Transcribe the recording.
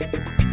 you